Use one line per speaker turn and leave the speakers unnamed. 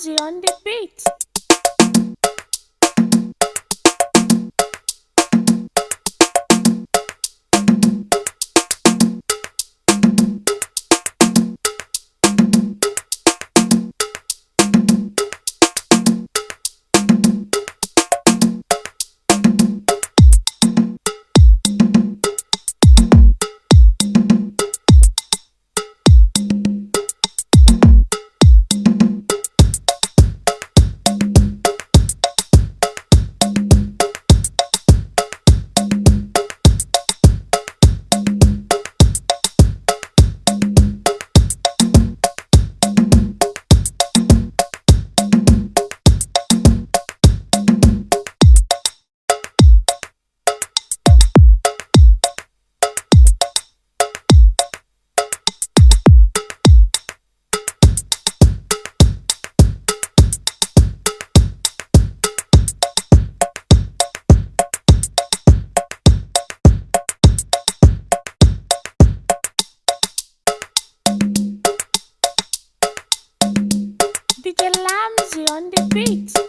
ジオンで DJ Lamzy on the beat.